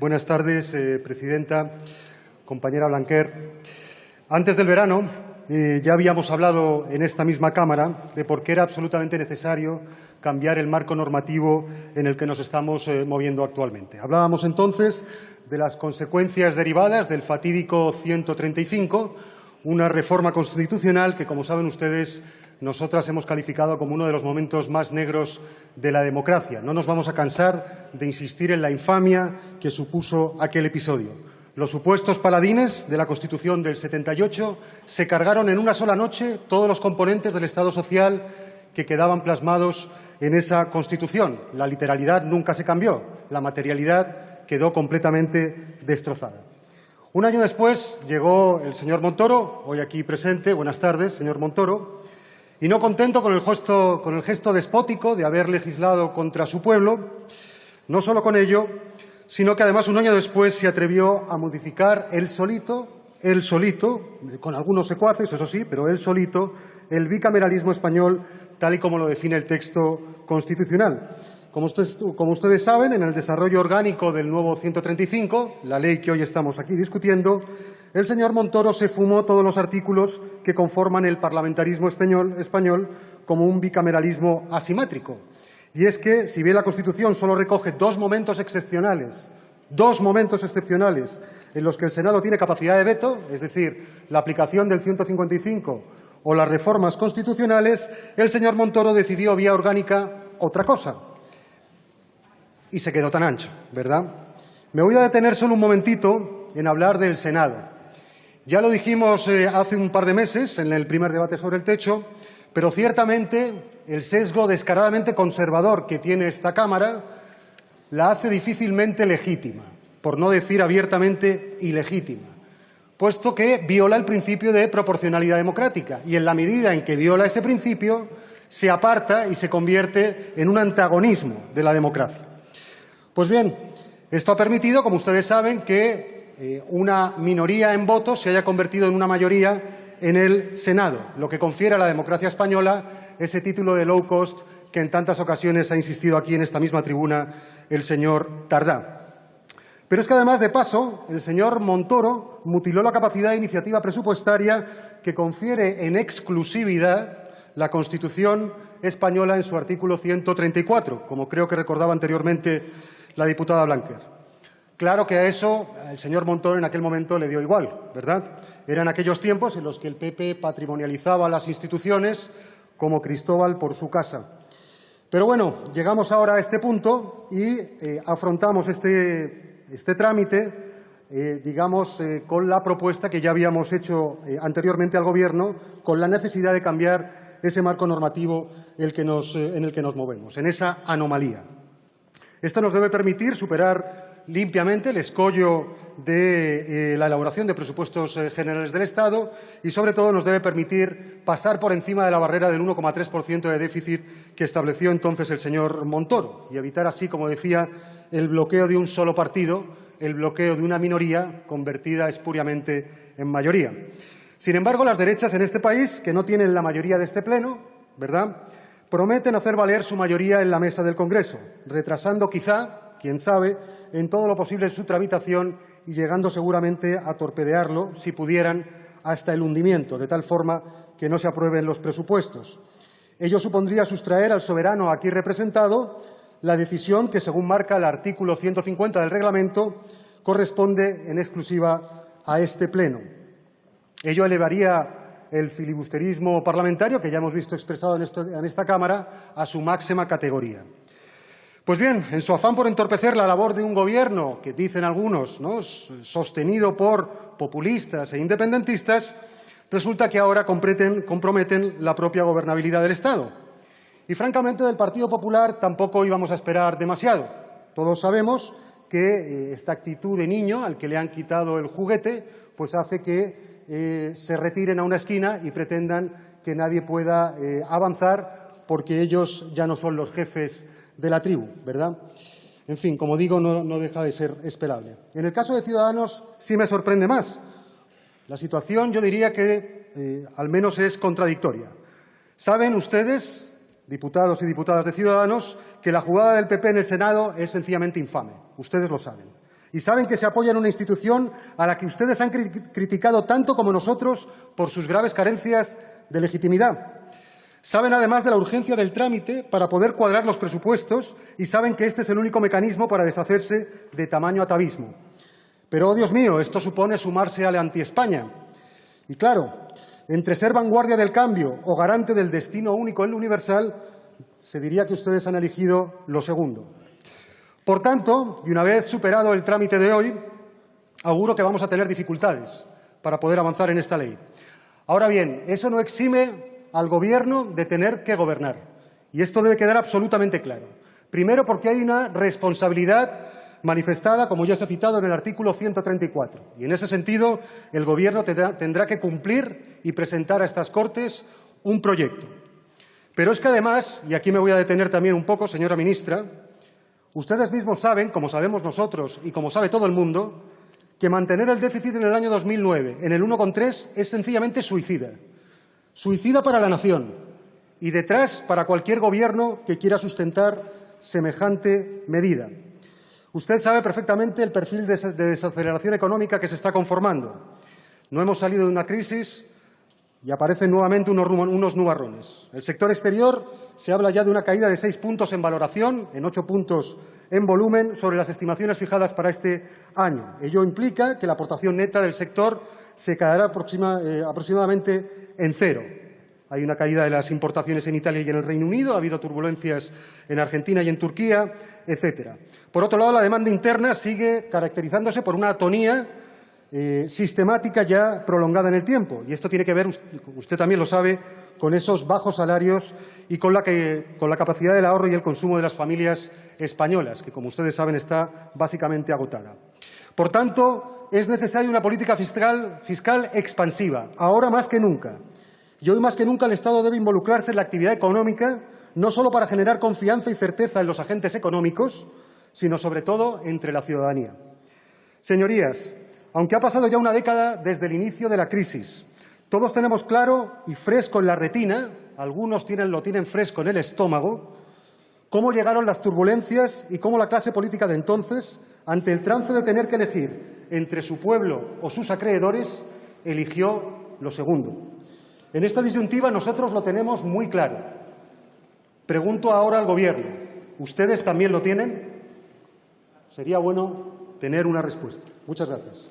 Buenas tardes, eh, presidenta, compañera Blanquer. Antes del verano eh, ya habíamos hablado en esta misma Cámara de por qué era absolutamente necesario cambiar el marco normativo en el que nos estamos eh, moviendo actualmente. Hablábamos entonces de las consecuencias derivadas del fatídico 135, una reforma constitucional que, como saben ustedes, nosotras hemos calificado como uno de los momentos más negros de la democracia. No nos vamos a cansar de insistir en la infamia que supuso aquel episodio. Los supuestos paladines de la Constitución del 78 se cargaron en una sola noche todos los componentes del Estado social que quedaban plasmados en esa Constitución. La literalidad nunca se cambió, la materialidad quedó completamente destrozada. Un año después llegó el señor Montoro, hoy aquí presente. Buenas tardes, señor Montoro y no contento con el, gesto, despótico de haber legislado contra su pueblo, no solo con ello, sino que además un año después se atrevió a modificar él solito, él solito, con algunos secuaces, eso sí, pero él solito, el bicameralismo español tal y como lo define el texto constitucional. Como ustedes, saben, en el desarrollo orgánico del nuevo 135, la ley que hoy estamos aquí discutiendo, el señor Montoro se fumó todos los artículos que conforman el parlamentarismo español, español como un bicameralismo asimétrico. Y es que, si bien la Constitución solo recoge dos momentos excepcionales, dos momentos excepcionales en los que el Senado tiene capacidad de veto, es decir, la aplicación del 155 o las reformas constitucionales, el señor Montoro decidió vía orgánica otra cosa. Y se quedó tan ancho, ¿verdad? Me voy a detener solo un momentito en hablar del Senado. Ya lo dijimos eh, hace un par de meses en el primer debate sobre el techo, pero ciertamente el sesgo descaradamente conservador que tiene esta Cámara la hace difícilmente legítima, por no decir abiertamente ilegítima, puesto que viola el principio de proporcionalidad democrática y en la medida en que viola ese principio se aparta y se convierte en un antagonismo de la democracia. Pues bien, esto ha permitido, como ustedes saben, que eh, una minoría en votos se haya convertido en una mayoría en el Senado, lo que confiere a la democracia española ese título de low cost que en tantas ocasiones ha insistido aquí en esta misma tribuna el señor Tardá. Pero es que además, de paso, el señor Montoro mutiló la capacidad de iniciativa presupuestaria que confiere en exclusividad la Constitución española en su artículo 134, como creo que recordaba anteriormente la diputada Blanquer. Claro que a eso el señor Montoro en aquel momento le dio igual, ¿verdad? Eran aquellos tiempos en los que el PP patrimonializaba las instituciones como Cristóbal por su casa. Pero bueno, llegamos ahora a este punto y eh, afrontamos este, este trámite, eh, digamos, eh, con la propuesta que ya habíamos hecho anteriormente al Gobierno, con la necesidad de cambiar ese marco normativo en el que nos movemos, en esa anomalía. Esto nos debe permitir superar limpiamente el escollo de eh, la elaboración de presupuestos eh, generales del Estado y, sobre todo, nos debe permitir pasar por encima de la barrera del 1,3% de déficit que estableció entonces el señor Montoro y evitar así, como decía, el bloqueo de un solo partido, el bloqueo de una minoría convertida espuriamente en mayoría. Sin embargo, las derechas en este país, que no tienen la mayoría de este Pleno, ¿verdad?, prometen hacer valer su mayoría en la mesa del Congreso, retrasando quizá quién sabe, en todo lo posible su tramitación y llegando seguramente a torpedearlo, si pudieran, hasta el hundimiento, de tal forma que no se aprueben los presupuestos. Ello supondría sustraer al soberano aquí representado la decisión que, según marca el artículo 150 del reglamento, corresponde en exclusiva a este Pleno. Ello elevaría el filibusterismo parlamentario, que ya hemos visto expresado en, esta Cámara, a su máxima categoría. Pues bien, en su afán por entorpecer la labor de un gobierno, que dicen algunos, ¿no? sostenido por populistas e independentistas, resulta que ahora comprometen la propia gobernabilidad del Estado. Y francamente del Partido Popular tampoco íbamos a esperar demasiado. Todos sabemos que eh, esta actitud de niño al que le han quitado el juguete pues hace que eh, se retiren a una esquina y pretendan que nadie pueda eh, avanzar porque ellos ya no son los jefes de la tribu, ¿verdad? En fin, como digo, no, deja de ser esperable. En el caso de Ciudadanos sí me sorprende más. La situación yo diría que eh, al menos es contradictoria. Saben ustedes diputados y diputadas de Ciudadanos, que la jugada del PP en el Senado es sencillamente infame. Ustedes lo saben. Y saben que se apoya en una institución a la que ustedes han criticado tanto como nosotros por sus graves carencias de legitimidad. Saben además de la urgencia del trámite para poder cuadrar los presupuestos y saben que este es el único mecanismo para deshacerse de tamaño atavismo. Pero, oh Dios mío, esto supone sumarse a la anti-España. Y claro, entre ser vanguardia del cambio o garante del destino único en lo universal, se diría que ustedes han elegido lo segundo. Por tanto, y una vez superado el trámite de hoy, auguro que vamos a tener dificultades para poder avanzar en esta ley. Ahora bien, eso no exime al Gobierno de tener que gobernar. Y esto debe quedar absolutamente claro. Primero, porque hay una responsabilidad manifestada, como ya se ha citado en el artículo 134. Y en ese sentido, el Gobierno tendrá que cumplir y presentar a estas Cortes un proyecto. Pero es que además, y aquí me voy a detener también un poco, señora ministra, ustedes mismos saben, como sabemos nosotros y como sabe todo el mundo, que mantener el déficit en el año 2009 en el 1,3 es sencillamente suicida. Suicida para la nación y detrás para cualquier gobierno que quiera sustentar semejante medida. Usted sabe perfectamente el perfil de desaceleración económica que se está conformando. No hemos salido de una crisis y aparecen nuevamente unos, nubarrones. El sector exterior se habla ya de una caída de seis puntos en valoración, en ocho puntos en volumen, sobre las estimaciones fijadas para este año. Ello implica que la aportación neta del sector se quedará eh, aproximadamente en cero. Hay una caída de las importaciones en Italia y en el Reino Unido, ha habido turbulencias en Argentina y en Turquía, etcétera. Por otro lado, la demanda interna sigue caracterizándose por una atonía eh, sistemática ya prolongada en el tiempo. Y esto tiene que ver, usted también lo sabe, con esos bajos salarios y con la, con la capacidad del ahorro y el consumo de las familias españolas, que, como ustedes saben, está básicamente agotada. Por tanto, es necesaria una política fiscal, fiscal expansiva, ahora más que nunca. Y hoy más que nunca el Estado debe involucrarse en la actividad económica, no solo para generar confianza y certeza en los agentes económicos, sino sobre todo entre la ciudadanía. Señorías, aunque ha pasado ya una década desde el inicio de la crisis, todos tenemos claro y fresco en la retina, algunos tienen, lo tienen fresco en el estómago, cómo llegaron las turbulencias y cómo la clase política de entonces, ante el trance de tener que elegir entre su pueblo o sus acreedores, eligió lo segundo. En esta disyuntiva nosotros lo tenemos muy claro. Pregunto ahora al Gobierno, ¿ustedes también lo tienen? Sería bueno tener una respuesta. Muchas gracias.